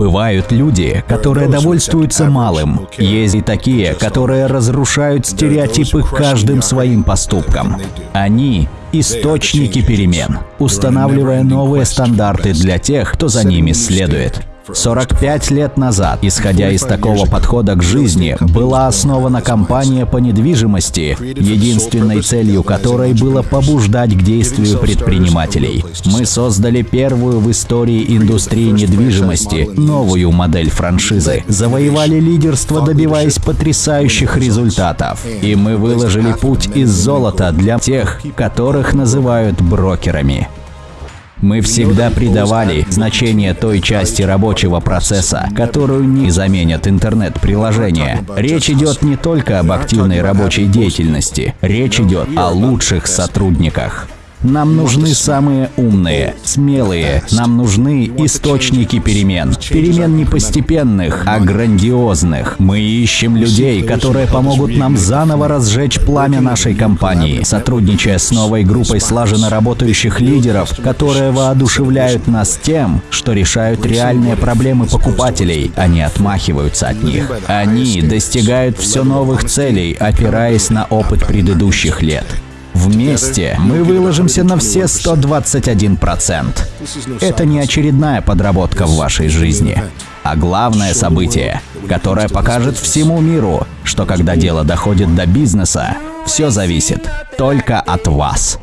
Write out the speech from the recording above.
Бывают люди, которые довольствуются малым. Есть и такие, которые разрушают стереотипы каждым своим поступком. Они – источники перемен, устанавливая новые стандарты для тех, кто за ними следует. 45 лет назад, исходя из такого подхода к жизни, была основана компания по недвижимости, единственной целью которой было побуждать к действию предпринимателей. Мы создали первую в истории индустрии недвижимости новую модель франшизы, завоевали лидерство, добиваясь потрясающих результатов. И мы выложили путь из золота для тех, которых называют брокерами. Мы всегда придавали значение той части рабочего процесса, которую не заменят интернет-приложения. Речь идет не только об активной рабочей деятельности, речь идет о лучших сотрудниках. Нам нужны самые умные, смелые. Нам нужны источники перемен. Перемен не постепенных, а грандиозных. Мы ищем людей, которые помогут нам заново разжечь пламя нашей компании, сотрудничая с новой группой слаженно работающих лидеров, которые воодушевляют нас тем, что решают реальные проблемы покупателей, а не отмахиваются от них. Они достигают все новых целей, опираясь на опыт предыдущих лет. Вместе мы выложимся на все 121%. Это не очередная подработка в вашей жизни, а главное событие, которое покажет всему миру, что когда дело доходит до бизнеса, все зависит только от вас.